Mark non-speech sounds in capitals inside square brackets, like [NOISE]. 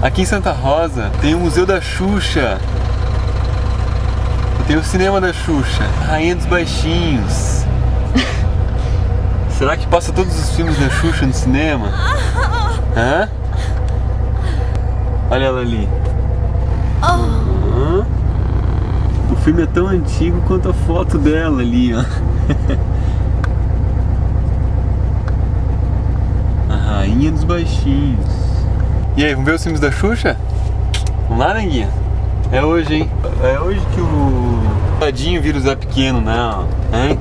Aqui em Santa Rosa tem o Museu da Xuxa. Tem o cinema da Xuxa. Rainha dos Baixinhos. [LAUGHS] Será que passa todos os filmes da Xuxa no cinema? [LAUGHS] Hã? Olha ela ali. Hã? O filme é tão antigo quanto a foto dela ali, ó. [LAUGHS] A Rainha dos Baixinhos. E aí, vamos ver os filmes da Xuxa? Vamos lá, Neguinha? É hoje, hein? É hoje que o Tadinho vira o Zé Pequeno, né? ó. Hein?